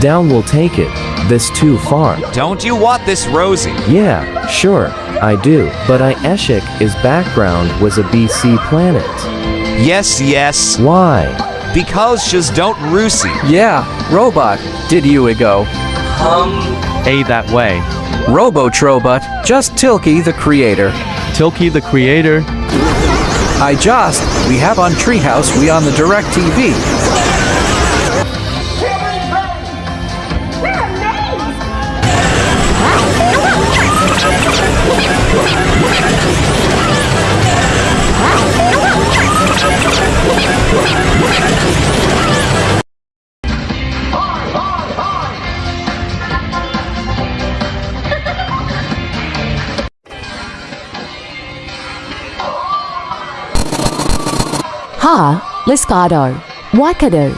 Down will take it. This too far. Don't you want this Rosie? Yeah, sure, I do. But I Eshik is background was a BC planet. Yes, yes. Why? Because just don't Rusi. Yeah, robot, did you go? A that way. Robotrobot, just Tilky the creator. Tilky the creator. I just, we have on Treehouse, we on the Direct TV. Ha, Liscado, Wackado,